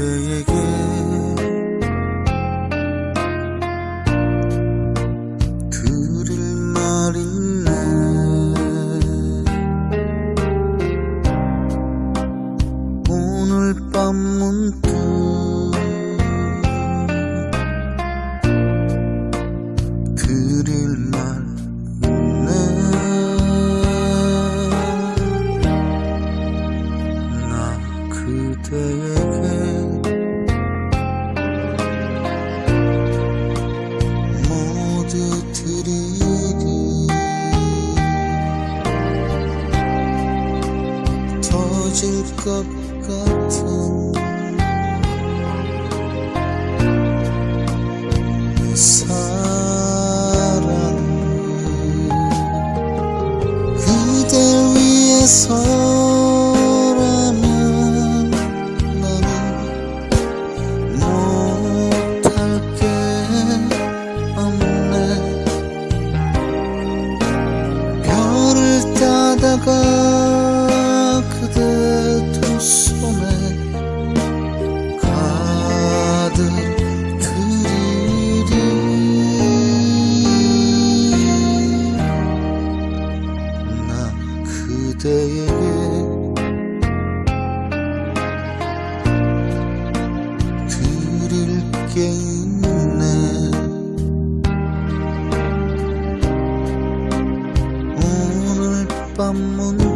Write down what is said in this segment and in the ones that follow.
그대에게 들을 말 있네 오늘 밤 문득 들을 말 있네 나 그대에게 무너질 것 같은 사랑을 그대 위해서라면 나는 못할 게 없네. 별을 따다가 그때에게 드릴 게 있네. 오늘 밤문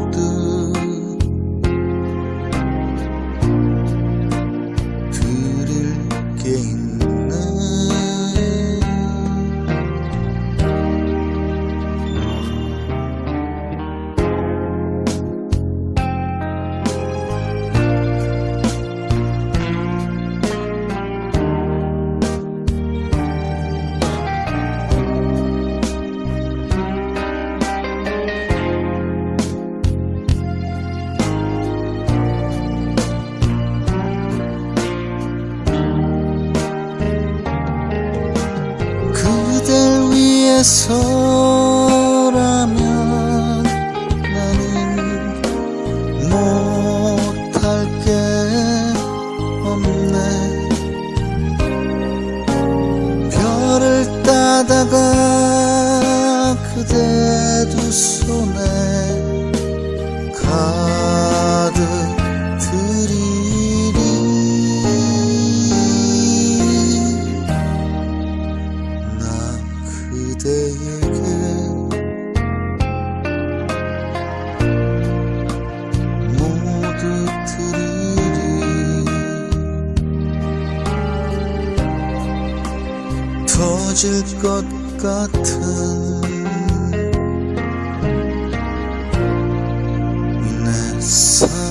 위해서라면 나는 못할 게 없네. 별을 따다가 그대 그대에게 모두 드리리 터질 것 같은 내 사랑